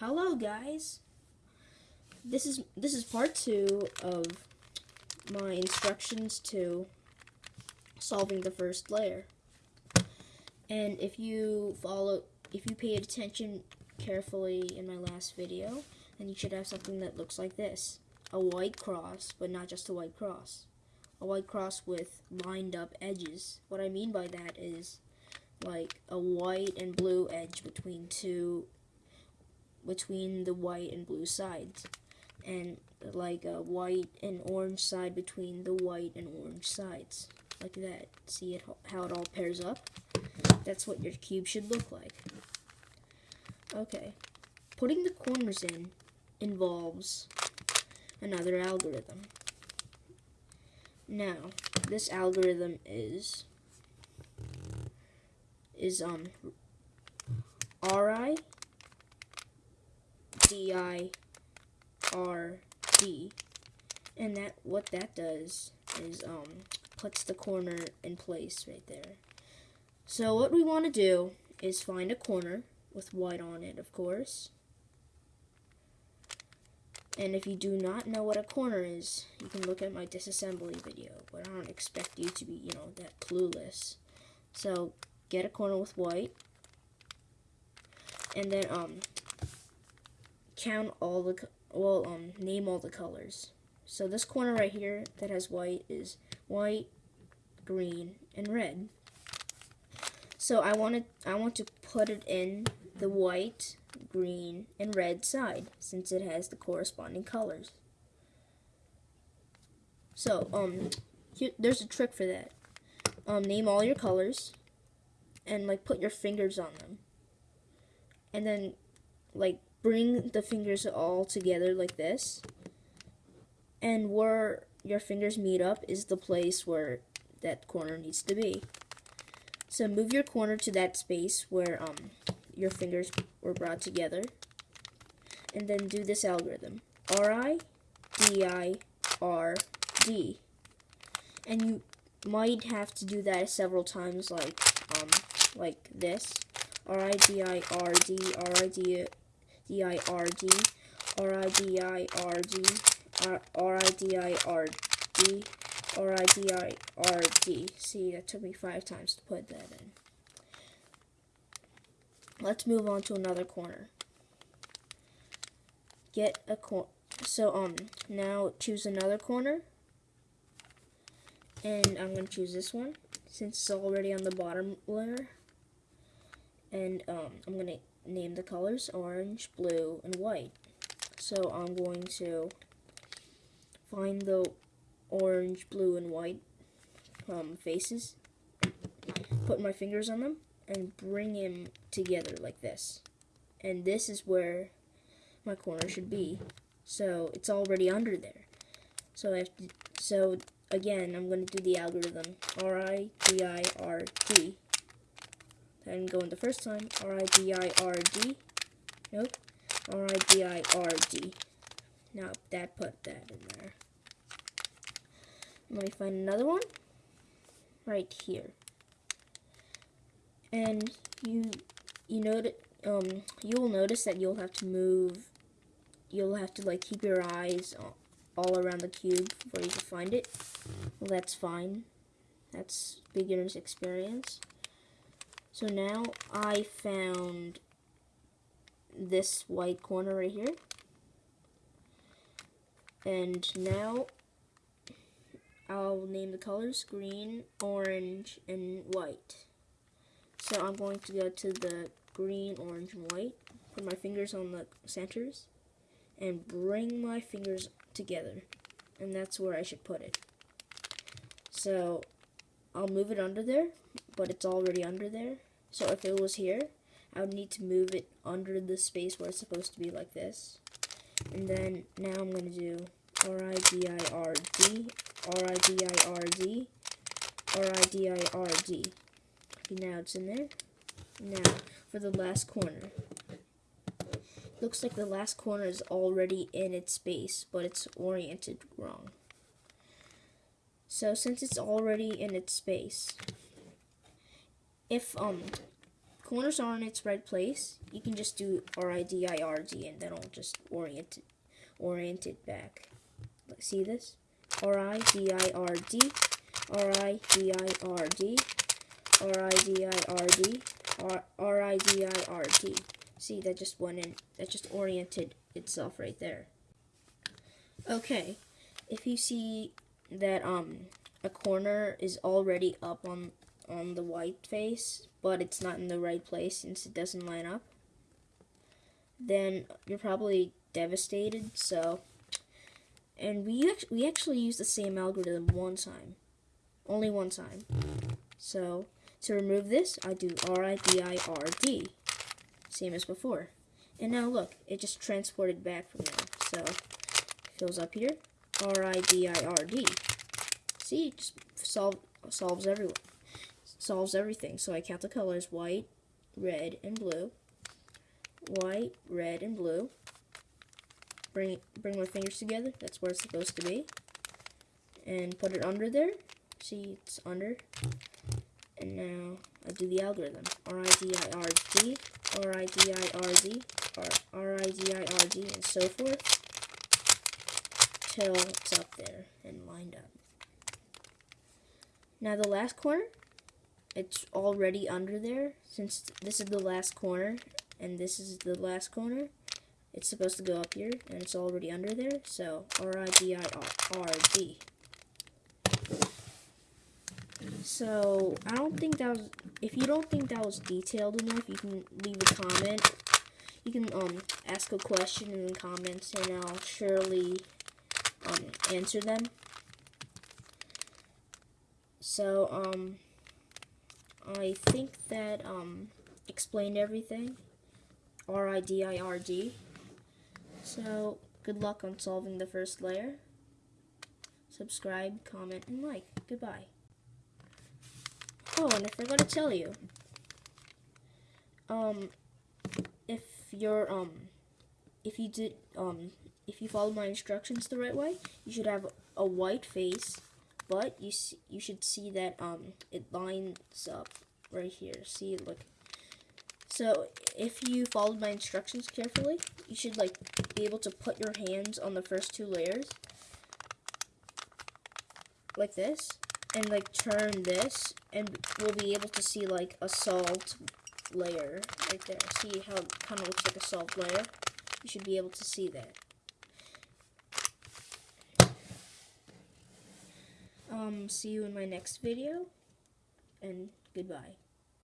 Hello guys. This is this is part 2 of my instructions to solving the first layer. And if you follow if you paid attention carefully in my last video, then you should have something that looks like this. A white cross, but not just a white cross. A white cross with lined up edges. What I mean by that is like a white and blue edge between two between the white and blue sides. And like a white and orange side between the white and orange sides. Like that. See it how it all pairs up? That's what your cube should look like. Okay. Putting the corners in involves another algorithm. Now this algorithm is is um RI D I R D and that what that does is um puts the corner in place right there. So what we want to do is find a corner with white on it, of course. And if you do not know what a corner is, you can look at my disassembly video, but I don't expect you to be, you know, that clueless. So get a corner with white, and then um, count all the, well, um, name all the colors. So this corner right here that has white is white, green, and red. So I want to, I want to put it in the white, green, and red side since it has the corresponding colors. So, um, here, there's a trick for that. Um, name all your colors and like put your fingers on them. And then like bring the fingers all together like this. And where your fingers meet up is the place where that corner needs to be. So move your corner to that space where um, your fingers were brought together. And then do this algorithm. R-I, D-I, R-D. And you might have to do that several times like um, like this. R-I-D-I-R-D, R-I-D-I-R-D, R-I-D-I-R-D, R-I-D-I-R-D, R-I-D-I-R-D. See, that took me five times to put that in. Let's move on to another corner. Get a corner. So, um, now choose another corner. And I'm going to choose this one, since it's already on the bottom layer and um, I'm going to name the colors orange, blue, and white. So I'm going to find the orange, blue, and white um, faces, put my fingers on them, and bring them together like this. And this is where my corner should be. So it's already under there. So I have to, so again, I'm going to do the algorithm R I D I R D I didn't go in the first time. R-I-D-I-R-D. Nope. R-I-D-I-R-D. Now that put that in there. Let me find another one. Right here. And you you notice um you will notice that you'll have to move you'll have to like keep your eyes all around the cube before you can find it. Well that's fine. That's beginner's experience. So now I found this white corner right here. And now I'll name the colors green, orange, and white. So I'm going to go to the green, orange, and white, put my fingers on the centers, and bring my fingers together. And that's where I should put it. So I'll move it under there, but it's already under there. So if it was here, I would need to move it under the space where it's supposed to be like this. And then now I'm going to do R-I-D-I-R-D, R-I-D-I-R-D, R-I-D-I-R-D. Okay, now it's in there. Now, for the last corner. Looks like the last corner is already in its space, but it's oriented wrong. So since it's already in its space, if um corners are in its right place, you can just do R-I-D-I-R-D and that'll just orient it, orient it back. See this? R-I-D-I-R-D, R-I-D-I-R-D, R-I-D-I-R-D, R- R-I-D-I-R-D. See, that just went in, that just oriented itself right there. Okay, if you see that um a corner is already up on on the white face, but it's not in the right place since it doesn't line up, then you're probably devastated. So, and we we actually use the same algorithm one time, only one time. So to remove this, I do R I D I R D, same as before. And now look, it just transported back from there. So goes up here, R I D I R D. See, it just solve solves everyone solves everything. So I count the colors white, red, and blue. White, red, and blue. Bring bring my fingers together. That's where it's supposed to be. And put it under there. See, it's under. And now I do the algorithm. R I D I R D, R I D I R D, R R I D I R D, and so forth till it's up there and lined up. Now the last corner, it's already under there. Since this is the last corner and this is the last corner, it's supposed to go up here and it's already under there. So R-I-D-I-R-D. So I don't think that was, if you don't think that was detailed enough, you can leave a comment. You can um ask a question in the comments and I'll surely um answer them. So um I think that um, explained everything. R I D I R D. So good luck on solving the first layer. Subscribe, comment, and like. Goodbye. Oh, and I forgot to tell you. Um, if you're um, if you did um, if you followed my instructions the right way, you should have a white face but you see, you should see that um it lines up right here. See, look. So if you followed my instructions carefully, you should like be able to put your hands on the first two layers like this and like turn this and we'll be able to see like a salt layer right there. See how it kind of looks like a salt layer? You should be able to see that. Um, see you in my next video, and goodbye.